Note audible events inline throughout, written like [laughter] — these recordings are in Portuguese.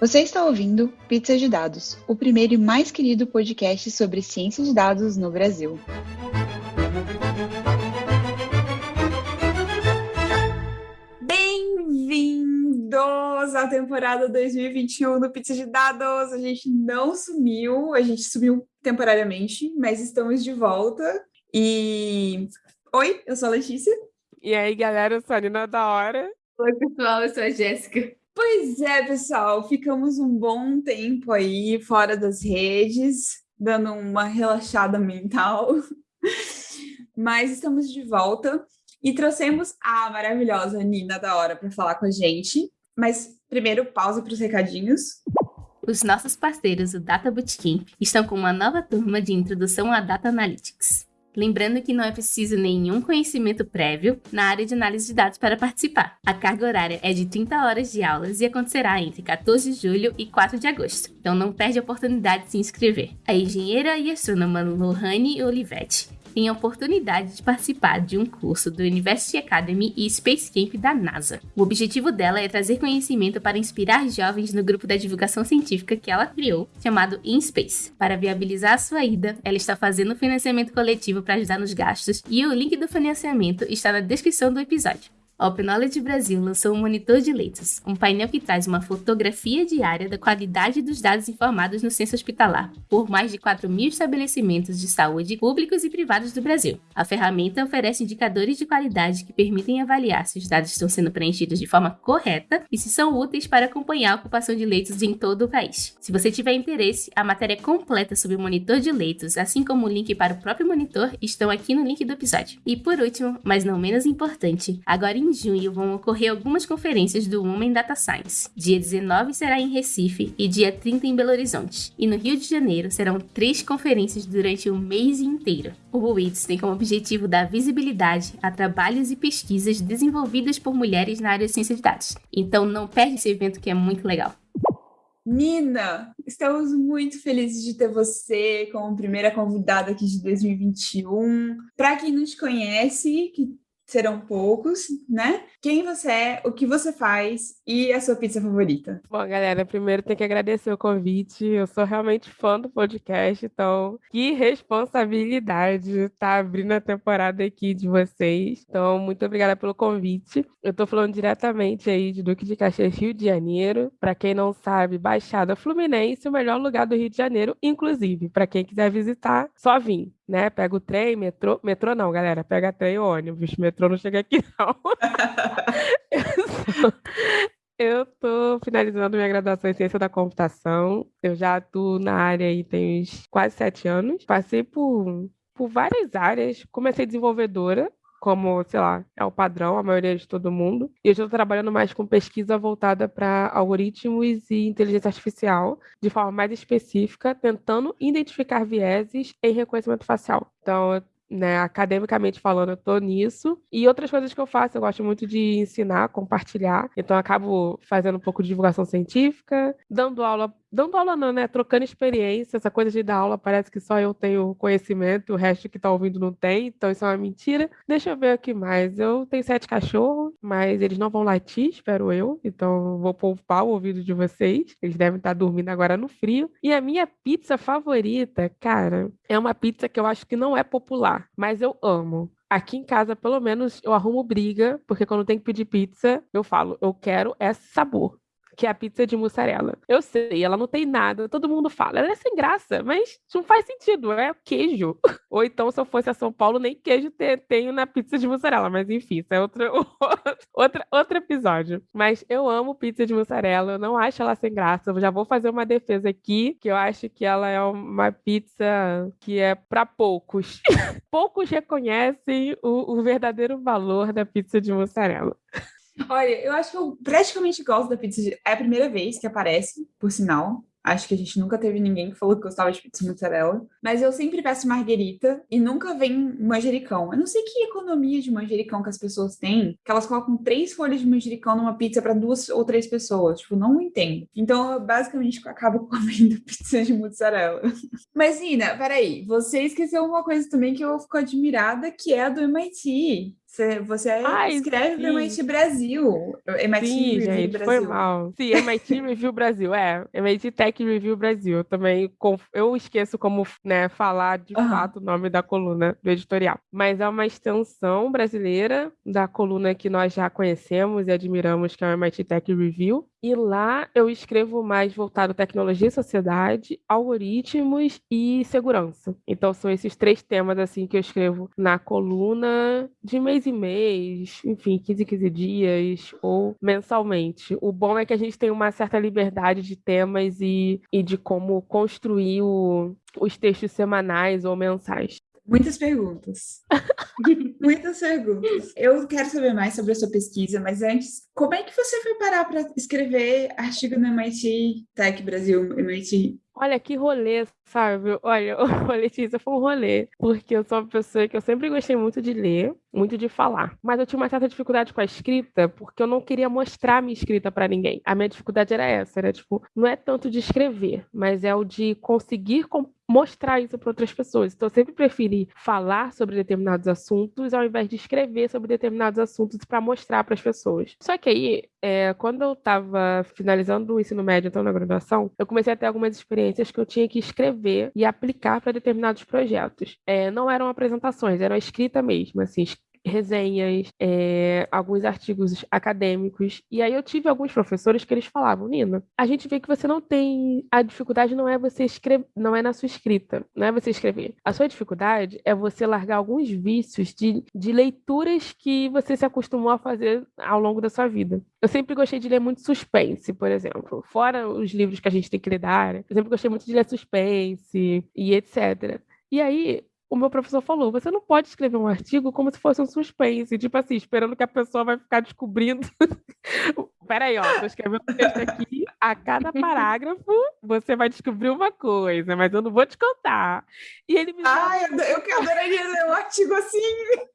Você está ouvindo Pizza de Dados, o primeiro e mais querido podcast sobre ciência de dados no Brasil. Bem-vindos à temporada 2021 do Pizza de Dados. A gente não sumiu, a gente sumiu temporariamente, mas estamos de volta. E oi, eu sou a Letícia. E aí, galera, eu sou a Nina da Hora. Oi, pessoal, eu sou a Jéssica. Pois é, pessoal, ficamos um bom tempo aí fora das redes, dando uma relaxada mental. [laughs] Mas estamos de volta e trouxemos a maravilhosa Nina da Hora para falar com a gente. Mas primeiro, pausa para os recadinhos. Os nossos parceiros, o Data Bootcamp, estão com uma nova turma de introdução à Data Analytics. Lembrando que não é preciso nenhum conhecimento prévio na área de análise de dados para participar. A carga horária é de 30 horas de aulas e acontecerá entre 14 de julho e 4 de agosto. Então não perde a oportunidade de se inscrever. A engenheira e astrônoma Lohane Olivetti tem a oportunidade de participar de um curso do University Academy e Space Camp da NASA. O objetivo dela é trazer conhecimento para inspirar jovens no grupo da divulgação científica que ela criou, chamado InSpace. Para viabilizar a sua ida, ela está fazendo financiamento coletivo para ajudar nos gastos e o link do financiamento está na descrição do episódio. A Knowledge Brasil lançou um monitor de leitos, um painel que traz uma fotografia diária da qualidade dos dados informados no censo hospitalar por mais de 4 mil estabelecimentos de saúde públicos e privados do Brasil. A ferramenta oferece indicadores de qualidade que permitem avaliar se os dados estão sendo preenchidos de forma correta e se são úteis para acompanhar a ocupação de leitos em todo o país. Se você tiver interesse, a matéria completa sobre o monitor de leitos, assim como o link para o próprio monitor, estão aqui no link do episódio. E por último, mas não menos importante, agora em em junho vão ocorrer algumas conferências do Women Data Science. Dia 19 será em Recife e dia 30 em Belo Horizonte. E no Rio de Janeiro serão três conferências durante o mês inteiro. O WITS tem como objetivo dar visibilidade a trabalhos e pesquisas desenvolvidas por mulheres na área de ciência de dados. Então não perde esse evento que é muito legal. Nina, estamos muito felizes de ter você como primeira convidada aqui de 2021. Para quem não te conhece, que serão poucos, né? Quem você é, o que você faz e a sua pizza favorita. Bom, galera, primeiro tem que agradecer o convite. Eu sou realmente fã do podcast, então que responsabilidade estar tá abrindo a temporada aqui de vocês. Então, muito obrigada pelo convite. Eu tô falando diretamente aí de Duque de Caxias, Rio de Janeiro. Para quem não sabe, Baixada Fluminense, o melhor lugar do Rio de Janeiro, inclusive, para quem quiser visitar, só vir né? Pega o trem, metrô. Metrô não, galera. Pega trem e ônibus. Metrô não chega aqui, não. [laughs] eu tô finalizando minha graduação em ciência da computação. Eu já atuo na área aí tem quase sete anos. Passei por, por várias áreas. Comecei desenvolvedora, como, sei lá, é o padrão, a maioria de todo mundo. E eu estou trabalhando mais com pesquisa voltada para algoritmos e inteligência artificial, de forma mais específica, tentando identificar vieses em reconhecimento facial. Então, né, academicamente falando, eu tô nisso. E outras coisas que eu faço, eu gosto muito de ensinar, compartilhar. Então, acabo fazendo um pouco de divulgação científica, dando aula dando aula não, né? Trocando experiência, essa coisa de dar aula parece que só eu tenho conhecimento, o resto que tá ouvindo não tem, então isso é uma mentira. Deixa eu ver aqui mais. Eu tenho sete cachorros, mas eles não vão latir, espero eu, então vou poupar o ouvido de vocês. Eles devem estar dormindo agora no frio. E a minha pizza favorita, cara, é uma pizza que eu acho que não é popular, mas eu amo. Aqui em casa, pelo menos, eu arrumo briga, porque quando tem que pedir pizza, eu falo, eu quero esse sabor que é a pizza de mussarela. Eu sei, ela não tem nada, todo mundo fala, ela é sem graça, mas não faz sentido, é queijo. [laughs] Ou então, se eu fosse a São Paulo, nem queijo tenho na pizza de mussarela, mas enfim, isso é outro, [laughs] outro, outro episódio. Mas eu amo pizza de mussarela, eu não acho ela sem graça, eu já vou fazer uma defesa aqui, que eu acho que ela é uma pizza que é para poucos. [laughs] poucos reconhecem o, o verdadeiro valor da pizza de mussarela. Olha, eu acho que eu praticamente gosto da pizza. De... É a primeira vez que aparece, por sinal. Acho que a gente nunca teve ninguém que falou que gostava de pizza mozzarella. Mas eu sempre peço marguerita e nunca vem manjericão. Eu não sei que economia de manjericão que as pessoas têm, que elas colocam três folhas de manjericão numa pizza para duas ou três pessoas. Tipo, não entendo. Então, eu basicamente acabo [laughs] comendo pizza de mozzarella. Mas, Ina, peraí. Você esqueceu uma coisa também que eu fico admirada, que é a do MIT. Você, você Ai, escreve sim. para MIT Brasil. MIT Sim, Review gente, Brasil. foi mal. Sim, MIT Review Brasil, é. MIT Tech Review Brasil. Eu Também eu esqueço como né, falar de Aham. fato o nome da coluna do editorial. Mas é uma extensão brasileira da coluna que nós já conhecemos e admiramos, que é o MIT Tech Review. E lá eu escrevo mais voltado à tecnologia e sociedade, algoritmos e segurança. Então são esses três temas assim que eu escrevo na coluna de mês em mês, enfim, 15 em 15 dias ou mensalmente. O bom é que a gente tem uma certa liberdade de temas e, e de como construir o- os textos semanais ou mensais. Muitas perguntas. [laughs] Muitas perguntas. Eu quero saber mais sobre a sua pesquisa, mas antes, como é que você foi parar para escrever artigo no MIT Tech Brasil, MIT? Olha que rolê, sabe? Olha, [laughs] ô, Letícia, foi um rolê, porque eu sou uma pessoa que eu sempre gostei muito de ler, muito de falar, mas eu tinha uma certa dificuldade com a escrita, porque eu não queria mostrar a minha escrita para ninguém. A minha dificuldade era essa, era tipo, não é tanto de escrever, mas é o de conseguir mostrar isso para outras pessoas. Então eu sempre preferi falar sobre determinados assuntos ao invés de escrever sobre determinados assuntos para mostrar para as pessoas. Só que aí, é, quando eu estava finalizando o ensino médio, então na graduação, eu comecei a ter algumas experiências que eu tinha que escrever e aplicar para determinados projetos. É, não eram apresentações, era escrita mesmo, assim, resenhas, é, alguns artigos acadêmicos. E aí eu tive alguns professores que eles falavam, Nina, a gente vê que você não tem. A dificuldade não é você escrever, não é na sua escrita, não é você escrever. A sua dificuldade é você largar alguns vícios de, de leituras que você se acostumou a fazer ao longo da sua vida. Eu sempre gostei de ler muito suspense, por exemplo. Fora os livros que a gente tem que ler da área, eu sempre gostei muito de ler suspense e etc. E aí, o meu professor falou: você não pode escrever um artigo como se fosse um suspense, tipo assim, esperando que a pessoa vai ficar descobrindo. [laughs] Peraí, ó, tô escrevendo um texto aqui, a cada [laughs] parágrafo você vai descobrir uma coisa, mas eu não vou te contar. E ele me Ai, eu, eu que adoraria ler um artigo assim.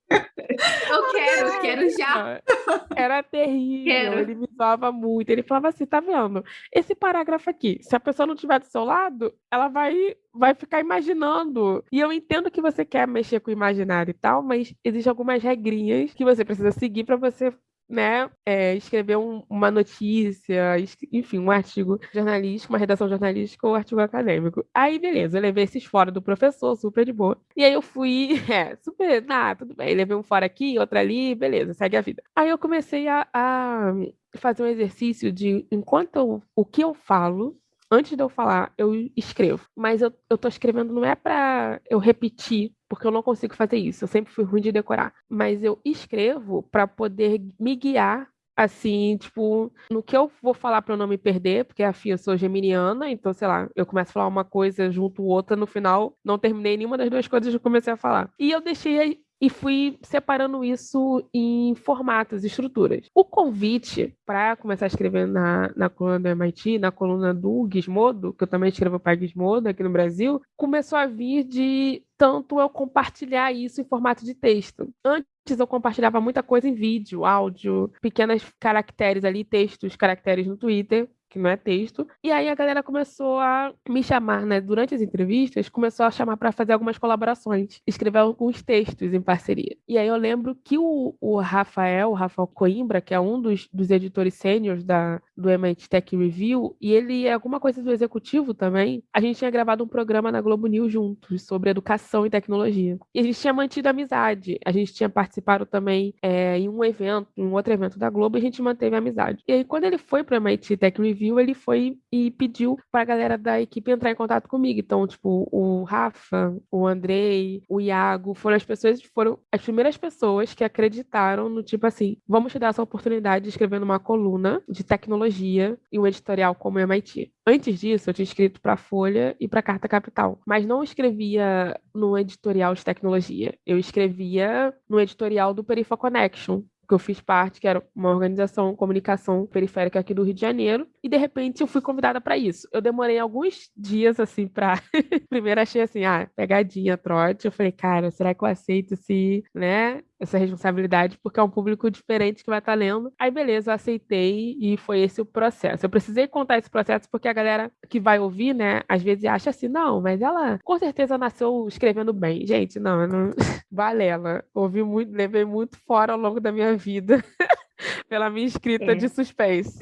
Eu quero, quero já. [laughs] Era terrível, Quero. ele me zoava muito. Ele falava assim: tá vendo? Esse parágrafo aqui, se a pessoa não estiver do seu lado, ela vai, vai ficar imaginando. E eu entendo que você quer mexer com o imaginário e tal, mas existem algumas regrinhas que você precisa seguir para você. Né, é, escrever um- uma notícia, enfim, um artigo jornalístico, uma redação jornalística ou um artigo acadêmico. Aí, beleza, eu levei esses fora do professor, super de boa. E aí eu fui, [laughs] é, super, ah, tudo bem, levei um fora aqui, outro ali, beleza, segue a vida. Aí eu comecei a, a fazer um exercício de, enquanto o que eu falo, antes de eu falar, eu escrevo. Mas eu, eu tô escrevendo não é para eu repetir, porque eu não consigo fazer isso. Eu sempre fui ruim de decorar. Mas eu escrevo para poder me guiar assim, tipo, no que eu vou falar para eu não me perder, porque afim, eu sou geminiana, então, sei lá, eu começo a falar uma coisa junto outra, no final não terminei nenhuma das duas coisas que eu comecei a falar. E eu deixei e fui separando isso em formatos, estruturas. O convite para começar a escrever na, na coluna do MIT, na coluna do Gizmodo, que eu também escrevo para Gizmodo aqui no Brasil, começou a vir de tanto eu compartilhar isso em formato de texto. Antes eu compartilhava muita coisa em vídeo, áudio, pequenas caracteres ali, textos, caracteres no Twitter que não é texto. E aí a galera começou a me chamar, né? Durante as entrevistas, começou a chamar para fazer algumas colaborações, escrever alguns textos em parceria. E aí eu lembro que o, o Rafael, o Rafael Coimbra, que é um dos, dos editores sêniores da, do MIT Tech Review, e ele é alguma coisa do executivo também, a gente tinha gravado um programa na Globo News juntos sobre educação e tecnologia. E a gente tinha mantido amizade. A gente tinha participado também é, em um evento, em um outro evento da Globo, e a gente manteve a amizade. E aí, quando ele foi para o MIT Tech Review, ele foi e pediu para a galera da equipe entrar em contato comigo. Então, tipo, o Rafa, o Andrei, o Iago, foram as pessoas, foram as primeiras pessoas que acreditaram no tipo assim, vamos te dar essa oportunidade de escrever numa coluna de tecnologia e um editorial como o MIT. Antes disso, eu tinha escrito para Folha e para Carta Capital, mas não escrevia no editorial de tecnologia. Eu escrevia no editorial do Perifa Connection, que eu fiz parte, que era uma organização comunicação periférica aqui do Rio de Janeiro, e de repente eu fui convidada para isso. Eu demorei alguns dias assim para [laughs] primeiro achei assim, ah, pegadinha, trote. Eu falei, cara, será que eu aceito se, né, essa responsabilidade, porque é um público diferente que vai estar tá lendo. Aí, beleza, eu aceitei e foi esse o processo. Eu precisei contar esse processo porque a galera que vai ouvir, né, às vezes acha assim, não, mas ela com certeza nasceu escrevendo bem. Gente, não, não... [laughs] Valela. Ouvi muito, levei muito fora ao longo da minha vida. [laughs] pela minha escrita é. de suspense.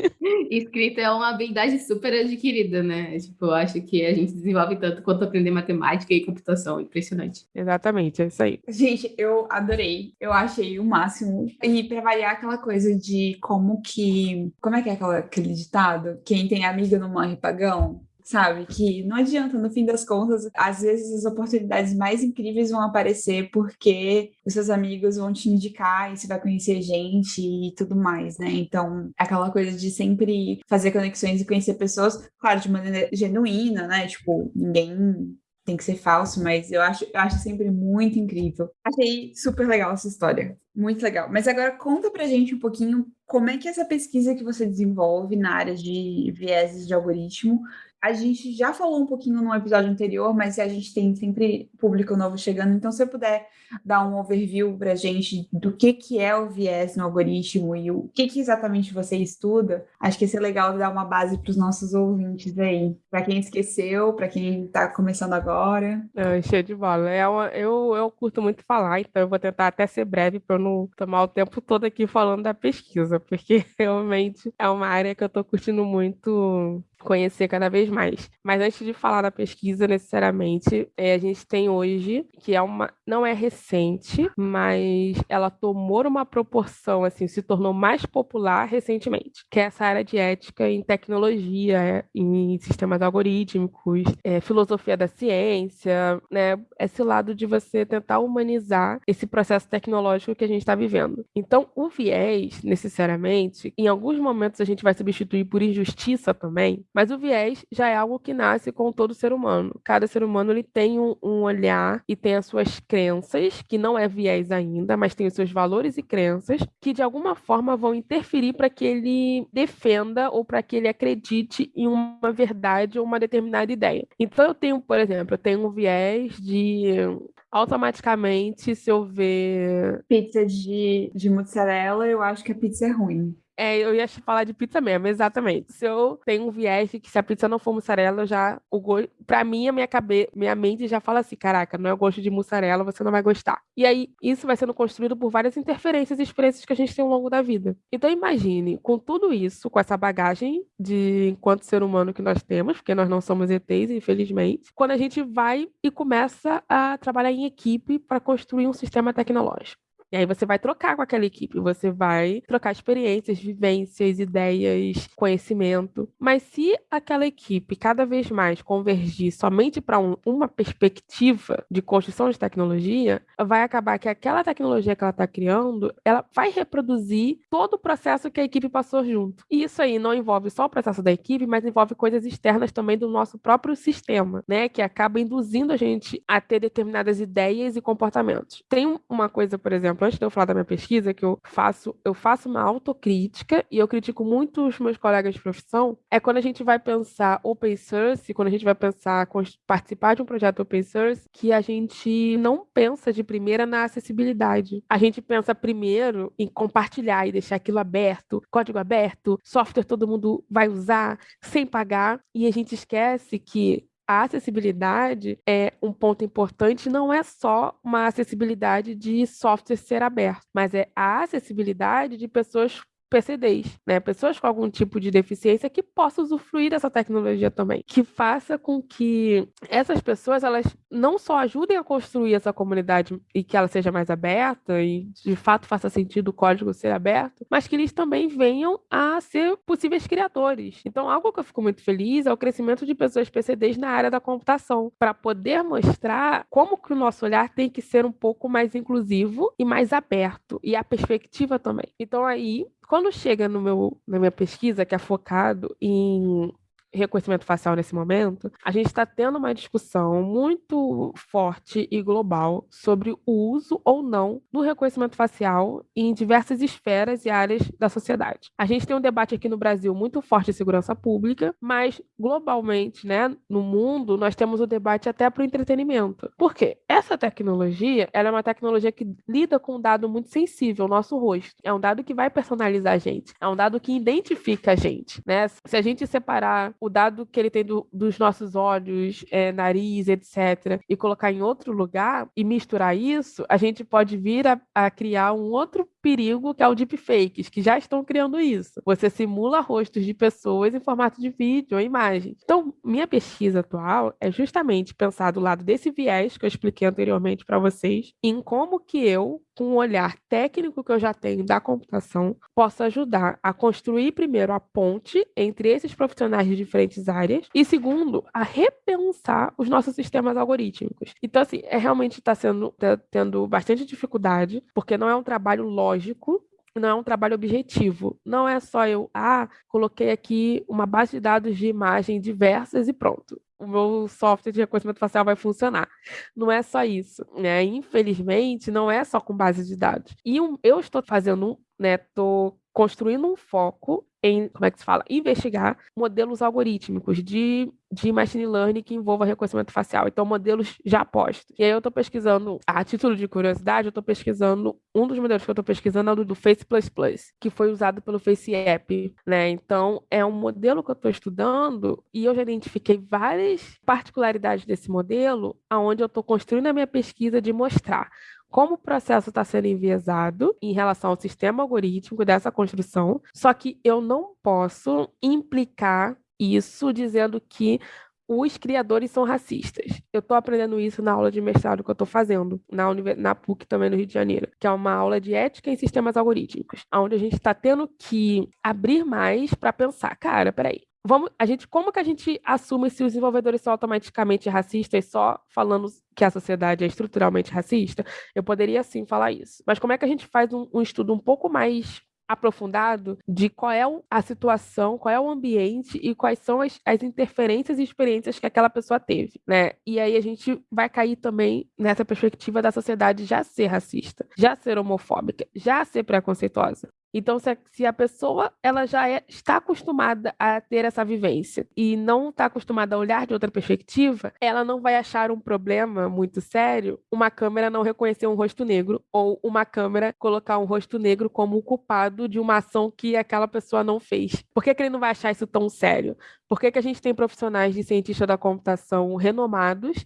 [laughs] Escrita é uma habilidade super adquirida, né? Tipo, eu acho que a gente desenvolve tanto quanto aprender matemática e computação. Impressionante. Exatamente, é isso aí. Gente, eu adorei. Eu achei o máximo. E pra variar aquela coisa de como que. Como é que é aquele ditado? Quem tem amigo não morre pagão? Sabe? Que não adianta, no fim das contas, às vezes as oportunidades mais incríveis vão aparecer porque os seus amigos vão te indicar e você vai conhecer gente e tudo mais, né? Então, aquela coisa de sempre fazer conexões e conhecer pessoas, claro, de maneira genuína, né? Tipo, ninguém tem que ser falso, mas eu acho, eu acho sempre muito incrível. Achei super legal essa história. Muito legal. Mas agora conta pra gente um pouquinho como é que essa pesquisa que você desenvolve na área de vieses de algoritmo a gente já falou um pouquinho no episódio anterior, mas a gente tem sempre público novo chegando, então se você puder dar um overview para a gente do que, que é o viés no algoritmo e o que, que exatamente você estuda, acho que ia ser legal dar uma base para os nossos ouvintes aí. Para quem esqueceu, para quem está começando agora. É, cheio de bola. É uma, eu, eu curto muito falar, então eu vou tentar até ser breve para não tomar o tempo todo aqui falando da pesquisa, porque [laughs] realmente é uma área que eu estou curtindo muito conhecer cada vez mais. Mas antes de falar da pesquisa, necessariamente, é, a gente tem hoje, que é uma, não é recente, mas ela tomou uma proporção, assim, se tornou mais popular recentemente, que é essa área de ética em tecnologia, em sistemas algorítmicos, é, filosofia da ciência, né? Esse lado de você tentar humanizar esse processo tecnológico que a gente está vivendo. Então, o viés, necessariamente, em alguns momentos a gente vai substituir por injustiça também, mas o viés já é algo que nasce com todo ser humano. Cada ser humano ele tem um, um olhar e tem as suas crenças, que não é viés ainda, mas tem os seus valores e crenças, que de alguma forma vão interferir para que ele defenda ou para que ele acredite em uma verdade ou uma determinada ideia. Então eu tenho, por exemplo, eu tenho um viés de automaticamente, se eu ver pizza de, de mozzarella, eu acho que a pizza é ruim. É, eu ia falar de pizza mesmo, exatamente. Se eu tenho um viés que se a pizza não for mussarela, eu já. O go... Pra mim, a minha, cabe... minha mente já fala assim: caraca, não é o gosto de mussarela, você não vai gostar. E aí, isso vai sendo construído por várias interferências e experiências que a gente tem ao longo da vida. Então, imagine, com tudo isso, com essa bagagem de enquanto ser humano que nós temos, porque nós não somos ETs, infelizmente, quando a gente vai e começa a trabalhar em equipe para construir um sistema tecnológico. E aí você vai trocar com aquela equipe, você vai trocar experiências, vivências, ideias, conhecimento. Mas se aquela equipe cada vez mais convergir somente para um, uma perspectiva de construção de tecnologia, vai acabar que aquela tecnologia que ela está criando, ela vai reproduzir todo o processo que a equipe passou junto. E isso aí não envolve só o processo da equipe, mas envolve coisas externas também do nosso próprio sistema, né? Que acaba induzindo a gente a ter determinadas ideias e comportamentos. Tem uma coisa, por exemplo, exemplo, antes de eu falar da minha pesquisa, que eu faço, eu faço uma autocrítica e eu critico muito os meus colegas de profissão, é quando a gente vai pensar open source, quando a gente vai pensar participar de um projeto open source, que a gente não pensa de primeira na acessibilidade. A gente pensa primeiro em compartilhar e deixar aquilo aberto, código aberto, software todo mundo vai usar sem pagar, e a gente esquece que a acessibilidade é um ponto importante, não é só uma acessibilidade de software ser aberto, mas é a acessibilidade de pessoas PCDs, né? Pessoas com algum tipo de deficiência que possam usufruir dessa tecnologia também, que faça com que essas pessoas elas não só ajudem a construir essa comunidade e que ela seja mais aberta e de fato faça sentido o código ser aberto, mas que eles também venham a ser possíveis criadores. Então, algo que eu fico muito feliz é o crescimento de pessoas PCDs na área da computação, para poder mostrar como que o nosso olhar tem que ser um pouco mais inclusivo e mais aberto e a perspectiva também. Então aí quando chega no meu, na minha pesquisa, que é focado em reconhecimento facial nesse momento, a gente está tendo uma discussão muito forte e global sobre o uso ou não do reconhecimento facial em diversas esferas e áreas da sociedade. A gente tem um debate aqui no Brasil muito forte de segurança pública, mas globalmente, né, no mundo, nós temos o debate até para o entretenimento. Por quê? Essa tecnologia, ela é uma tecnologia que lida com um dado muito sensível, o nosso rosto. É um dado que vai personalizar a gente, é um dado que identifica a gente, né? Se a gente separar o dado que ele tem do, dos nossos olhos, é, nariz, etc., e colocar em outro lugar e misturar isso, a gente pode vir a, a criar um outro perigo que é o deepfakes, que já estão criando isso. Você simula rostos de pessoas em formato de vídeo ou imagem. Então, minha pesquisa atual é justamente pensar do lado desse viés que eu expliquei anteriormente para vocês, em como que eu, com o olhar técnico que eu já tenho da computação, posso ajudar a construir primeiro a ponte entre esses profissionais de diferentes áreas e segundo, a repensar os nossos sistemas algorítmicos. Então, assim, é realmente está sendo tá tendo bastante dificuldade, porque não é um trabalho lógico, não é um trabalho objetivo. Não é só eu, ah, coloquei aqui uma base de dados de imagem diversas e pronto. O meu software de reconhecimento facial vai funcionar. Não é só isso, né? Infelizmente, não é só com base de dados. E eu estou fazendo, né? Estou construindo um foco em, como é que se fala, investigar modelos algorítmicos de, de machine learning que envolva reconhecimento facial. Então, modelos já postos. E aí eu estou pesquisando, a título de curiosidade, eu estou pesquisando, um dos modelos que eu estou pesquisando é o do Face++, que foi usado pelo Face App, né? Então, é um modelo que eu estou estudando e eu já identifiquei várias particularidades desse modelo, aonde eu estou construindo a minha pesquisa de mostrar como o processo está sendo enviesado em relação ao sistema algorítmico dessa construção, só que eu não posso implicar isso dizendo que os criadores são racistas. Eu estou aprendendo isso na aula de mestrado que eu estou fazendo, na, na PUC também no Rio de Janeiro, que é uma aula de ética em sistemas algorítmicos, onde a gente está tendo que abrir mais para pensar, cara, peraí, vamos, a gente, como que a gente assume se os desenvolvedores são automaticamente racistas só falando que a sociedade é estruturalmente racista? Eu poderia sim falar isso. Mas como é que a gente faz um, um estudo um pouco mais aprofundado de qual é a situação, qual é o ambiente e quais são as, as, interferências e experiências que aquela pessoa teve, né? E aí a gente vai cair também nessa perspectiva da sociedade já ser racista, já ser homofóbica, já ser preconceituosa. Então, se a, se a pessoa ela já é, está acostumada a ter essa vivência e não está acostumada a olhar de outra perspectiva, ela não vai achar um problema muito sério uma câmera não reconhecer um rosto negro ou uma câmera colocar um rosto negro como culpado de uma ação que aquela pessoa não fez. Por que, que ele não vai achar isso tão sério? Por que, que a gente tem profissionais de cientista da computação renomados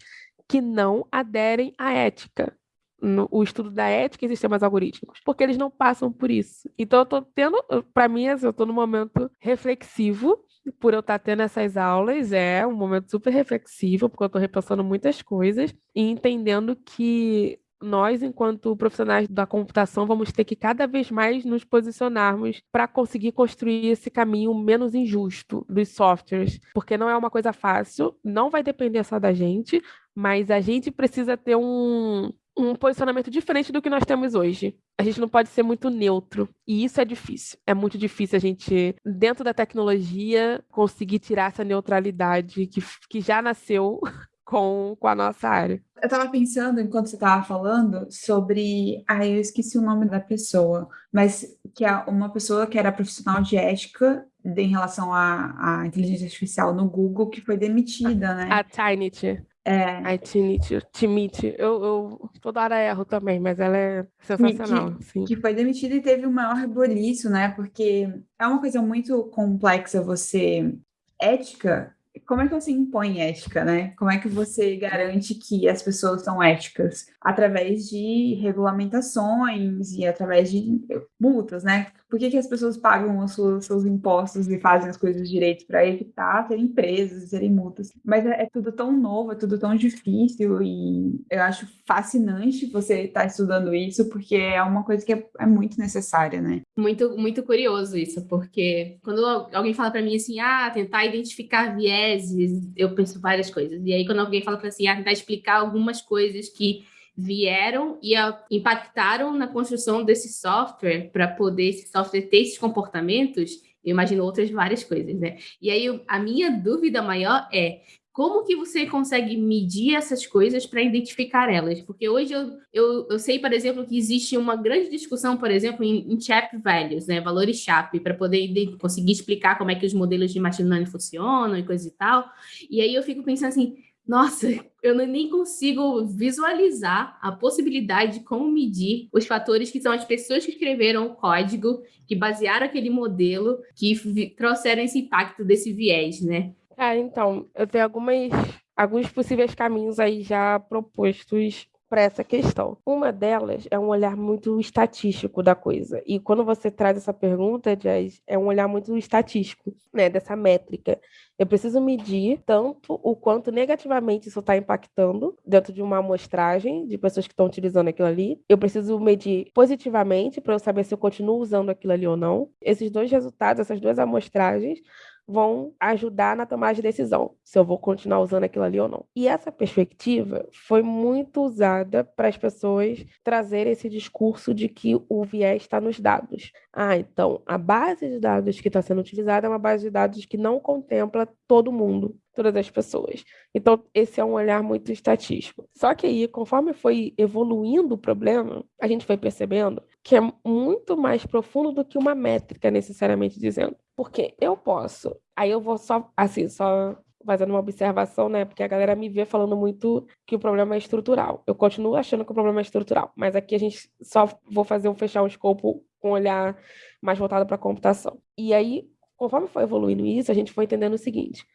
que não aderem à ética? No, o estudo da ética em sistemas algorítmicos, porque eles não passam por isso. Então eu tô tendo, para mim, assim, eu tô num momento reflexivo por eu estar tá tendo essas aulas, é um momento super reflexivo, porque eu estou repensando muitas coisas e entendendo que nós, enquanto profissionais da computação, vamos ter que cada vez mais nos posicionarmos para conseguir construir esse caminho menos injusto dos softwares, porque não é uma coisa fácil, não vai depender só da gente, mas a gente precisa ter um, um posicionamento diferente do que nós temos hoje. A gente não pode ser muito neutro. E isso é difícil. É muito difícil a gente, dentro da tecnologia, conseguir tirar essa neutralidade que, que já nasceu [laughs] com, com a nossa área. Eu estava pensando, enquanto você estava falando, sobre. Ah, eu esqueci o nome da pessoa, mas que é uma pessoa que era profissional de ética em relação à, à inteligência artificial no Google, que foi demitida, né? A Trinity. É. Ai, Tinite, Timite, eu, eu toda hora erro também, mas ela é sensacional. Que, sim. que foi demitida e teve o maior reboliço, né? Porque é uma coisa muito complexa você. Ética, como é que você impõe ética, né? Como é que você garante que as pessoas são éticas? Através de regulamentações e através de multas, né? Por que, que as pessoas pagam os seus, seus impostos e fazem as coisas direito para evitar serem presas serem multas? Mas é, é, tudo tão novo, é tudo tão difícil e eu acho fascinante você estar tá estudando isso porque é uma coisa que é, é, muito necessária, né? Muito, muito curioso isso, porque quando alguém fala para mim assim, ah, tentar identificar vieses, eu penso várias coisas. E aí quando alguém fala para assim, ah, tentar explicar algumas coisas que vieram e impactaram na construção desse software para poder esse software ter esses comportamentos, Eu imagino outras várias coisas, né? E aí a minha dúvida maior é como que você consegue medir essas coisas para identificar elas? Porque hoje eu, eu, eu, sei, por exemplo, que existe uma grande discussão, por exemplo, em, em CHAP values, né, valores CHAP, para poder conseguir explicar como é que os modelos de machine learning funcionam e coisa e tal. E aí eu fico pensando assim, nossa, eu nem consigo visualizar a possibilidade de como medir os fatores que são as pessoas que escreveram o código, que basearam aquele modelo, que trouxeram esse impacto desse viés, né? É, então, eu tenho algumas, alguns possíveis caminhos aí já propostos para essa questão. Uma delas é um olhar muito estatístico da coisa. E quando você traz essa pergunta, Jazz, é um olhar muito estatístico, né, dessa métrica. Eu preciso medir tanto o quanto negativamente isso está impactando dentro de uma amostragem de pessoas que estão utilizando aquilo ali. Eu preciso medir positivamente para eu saber se eu continuo usando aquilo ali ou não. Esses dois resultados, essas duas amostragens, vão ajudar na tomada de decisão, se eu vou continuar usando aquilo ali ou não. E essa perspectiva foi muito usada para as pessoas trazerem esse discurso de que o viés está nos dados. Ah, então a base de dados que está sendo utilizada é uma base de dados que não contempla todo mundo, todas as pessoas. Então, esse é um olhar muito estatístico. Só que aí, conforme foi evoluindo o problema, a gente foi percebendo que é muito mais profundo do que uma métrica, necessariamente dizendo. Porque eu posso, aí eu vou só, assim, só fazendo uma observação, né? Porque a galera me vê falando muito que o problema é estrutural. Eu continuo achando que o problema é estrutural, mas aqui a gente só vou fazer um fechar um escopo com um olhar mais voltado para a computação. E aí, conforme foi evoluindo isso, a gente foi entendendo o seguinte: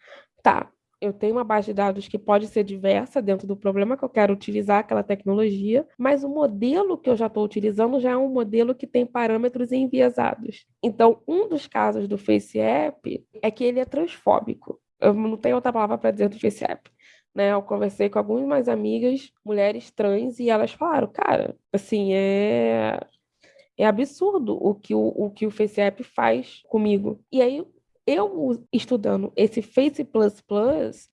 tá, eu tenho uma base de dados que pode ser diversa dentro do problema que eu quero utilizar aquela tecnologia, mas o modelo que eu já estou utilizando já é um modelo que tem parâmetros enviesados. Então, um dos casos do FaceApp é que ele é transfóbico. Eu não tenho outra palavra para dizer do FaceApp. Né, eu conversei com algumas amigas, mulheres trans, e elas falaram, cara, assim, é é absurdo o que o, o que o FaceApp faz comigo. E aí eu estudando esse Face++,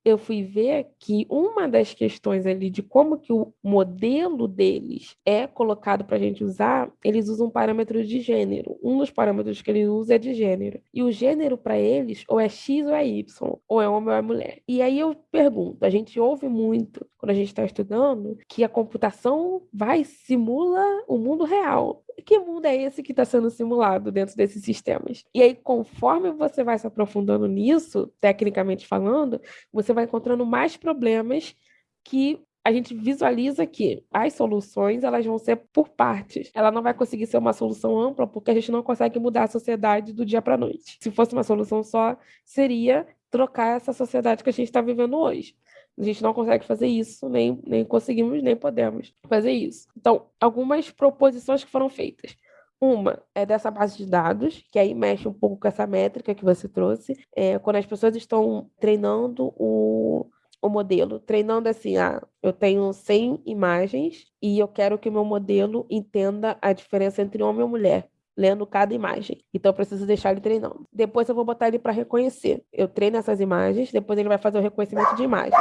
eu fui ver que uma das questões ali de como que o modelo deles é colocado para a gente usar, eles usam parâmetros de gênero. Um dos parâmetros que eles usam é de gênero. E o gênero para eles ou é X ou é Y, ou é homem ou é mulher. E aí eu pergunto, a gente ouve muito quando a gente está estudando que a computação vai simula o mundo real que mundo é esse que está sendo simulado dentro desses sistemas? E aí, conforme você vai se aprofundando nisso, tecnicamente falando, você vai encontrando mais problemas que a gente visualiza que as soluções elas vão ser por partes. Ela não vai conseguir ser uma solução ampla porque a gente não consegue mudar a sociedade do dia para a noite. Se fosse uma solução só, seria trocar essa sociedade que a gente está vivendo hoje. A gente não consegue fazer isso, nem, nem conseguimos, nem podemos fazer isso. Então, algumas proposições que foram feitas. Uma é dessa base de dados, que aí mexe um pouco com essa métrica que você trouxe. É, quando as pessoas estão treinando o, o modelo, treinando assim, ah, eu tenho 100 imagens e eu quero que o meu modelo entenda a diferença entre homem e mulher lendo cada imagem. Então eu preciso deixar ele treinando. Depois eu vou botar ele para reconhecer. Eu treino essas imagens, depois ele vai fazer o reconhecimento de imagens,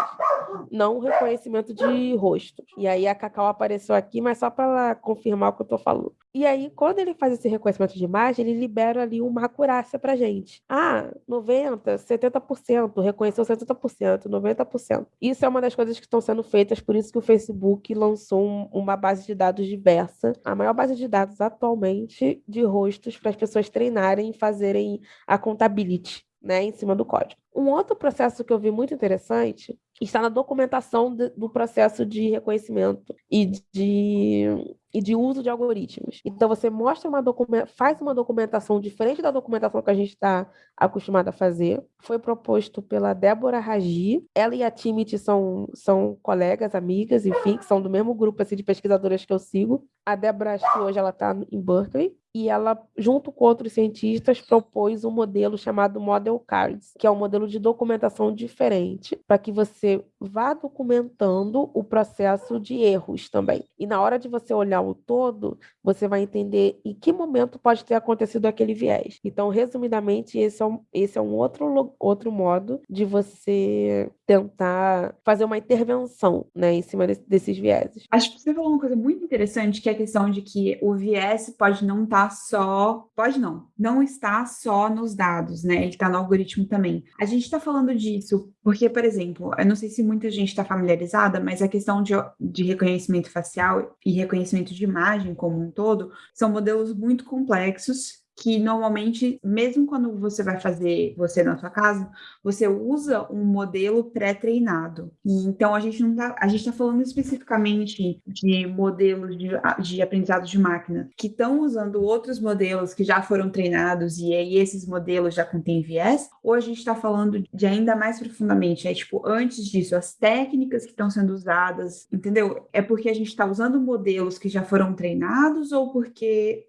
não reconhecimento de rosto. E aí a Cacau apareceu aqui, mas só para confirmar o que eu estou falando. E aí, quando ele faz esse reconhecimento de imagem, ele libera ali uma acurácia para gente. Ah, 90, 70%, reconheceu 70%, 90%. Isso é uma das coisas que estão sendo feitas, por isso que o Facebook lançou um, uma base de dados diversa, a maior base de dados atualmente de rostos para as pessoas treinarem e fazerem a contability. Né, em cima do código. Um outro processo que eu vi muito interessante está na documentação de, do processo de reconhecimento e de e de uso de algoritmos. Então você mostra uma faz uma documentação diferente da documentação que a gente está acostumado a fazer. Foi proposto pela Débora Ragi. Ela e a Timit são, são colegas, amigas, enfim, que são do mesmo grupo assim, de pesquisadoras que eu sigo. A Débora, acho que hoje ela está em Berkeley. E ela, junto com outros cientistas, propôs um modelo chamado Model Cards, que é um modelo de documentação diferente, para que você vá documentando o processo de erros também. E na hora de você olhar o todo, você vai entender em que momento pode ter acontecido aquele viés. Então, resumidamente, esse é um, esse é um outro, outro modo de você tentar fazer uma intervenção né, em cima desse, desses vieses. Acho que você falou uma coisa muito interessante, que é a questão de que o viés pode não estar tá só. Pode não, não está só nos dados, né? Ele está no algoritmo também. A gente está falando disso porque, por exemplo, eu não sei se muita gente está familiarizada, mas a questão de, de reconhecimento facial e reconhecimento de imagem como um todo são modelos muito complexos que normalmente, mesmo quando você vai fazer você na sua casa, você usa um modelo pré-treinado. E então a gente não tá, a gente está falando especificamente de modelos de, de aprendizado de máquina que estão usando outros modelos que já foram treinados e aí esses modelos já contêm viés, ou a gente está falando de ainda mais profundamente, é tipo, antes disso, as técnicas que estão sendo usadas, entendeu? É porque a gente está usando modelos que já foram treinados ou porque